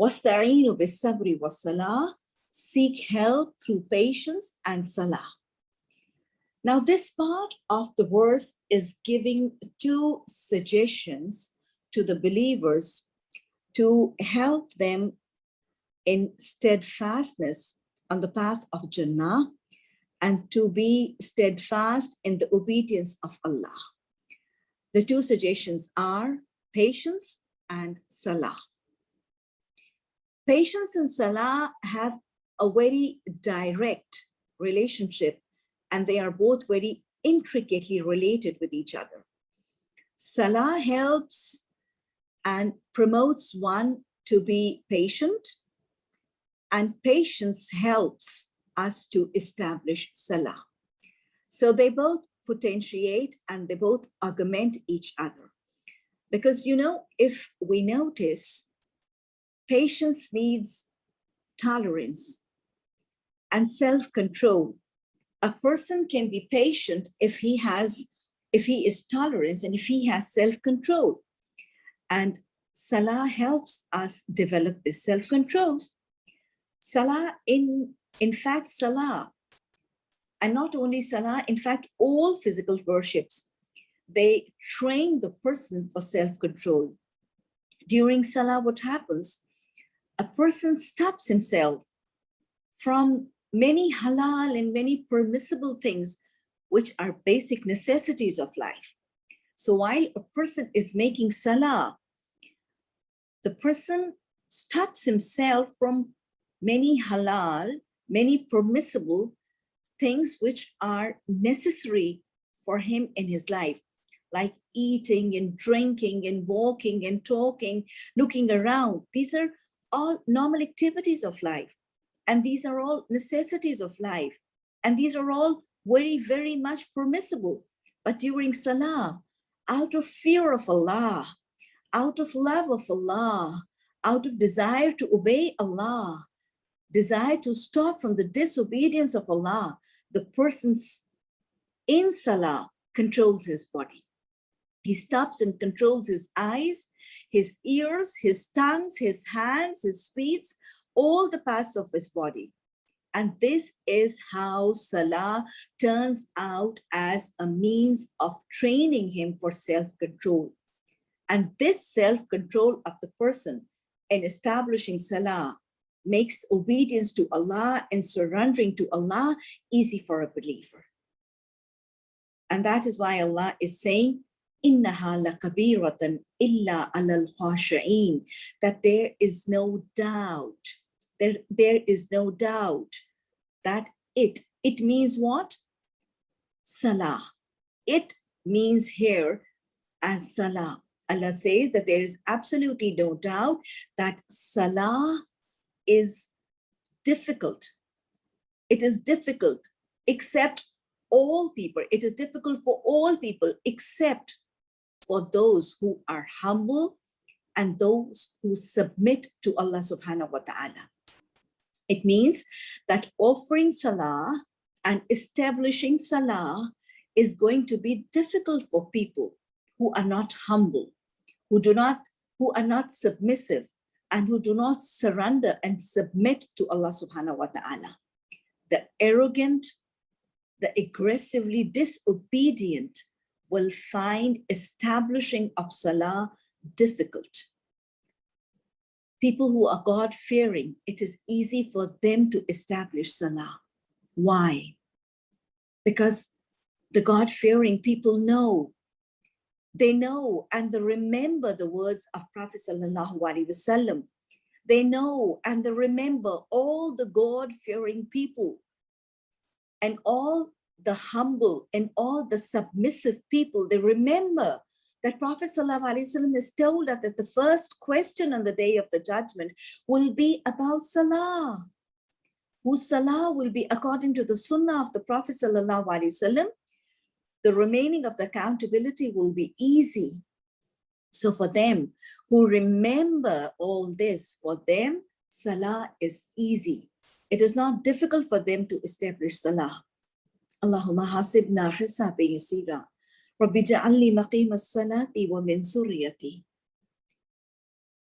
وَاسْتَعِينُوا بِالصَّبْرِ وَالصَّلَاةِ Seek help through patience and salah. Now, this part of the verse is giving two suggestions to the believers to help them in steadfastness on the path of Jannah and to be steadfast in the obedience of Allah. The two suggestions are patience and salah. Patience and salah have a very direct relationship and they are both very intricately related with each other. Salah helps and promotes one to be patient and patience helps us to establish salah. So they both potentiate and they both augment each other. Because, you know, if we notice, patience needs tolerance and self-control. A person can be patient if he has, if he is tolerant and if he has self-control. And Salah helps us develop this self-control. Salah, in, in fact, Salah, and not only Salah, in fact, all physical worships, they train the person for self-control. During Salah, what happens? A person stops himself from many halal and many permissible things, which are basic necessities of life. So while a person is making Salah, the person stops himself from many halal, many permissible things which are necessary for him in his life, like eating and drinking and walking and talking, looking around. These are all normal activities of life. And these are all necessities of life. And these are all very, very much permissible. But during Salah, out of fear of Allah, out of love of Allah, out of desire to obey Allah, desire to stop from the disobedience of Allah, the person's in Salah controls his body. He stops and controls his eyes, his ears, his tongues, his hands, his feet, all the parts of his body. And this is how Salah turns out as a means of training him for self-control. And this self-control of the person in establishing Salah makes obedience to Allah and surrendering to Allah easy for a believer. And that is why Allah is saying, إِنَّهَا لَكَبِيرَةً إِلَّا عَلَى الْخَاشِعِينَ That there is no doubt, there, there is no doubt that it, it means what? Salah. It means here as Salah. Allah says that there is absolutely no doubt that Salah is difficult. It is difficult, except all people. It is difficult for all people, except for those who are humble and those who submit to Allah subhanahu wa ta'ala. It means that offering salah and establishing salah is going to be difficult for people who are not humble, who do not, who are not submissive, and who do not surrender and submit to Allah subhanahu wa ta'ala. The arrogant, the aggressively disobedient will find establishing of salah difficult. People who are God-fearing, it is easy for them to establish salah. Why? Because the God-fearing people know they know and they remember the words of Prophet Sallallahu Alaihi Wasallam. They know and they remember all the God-fearing people and all the humble and all the submissive people. They remember that Prophet Wasallam has told us that the first question on the day of the judgment will be about Salah whose salah will be according to the sunnah of the Prophet Wasallam the remaining of the accountability will be easy. So for them who remember all this, for them, Salah is easy. It is not difficult for them to establish Salah. اللهم حاسبنا حسابا يسيرا. رب اجعل لي مقيم الصلاة ومن سريتي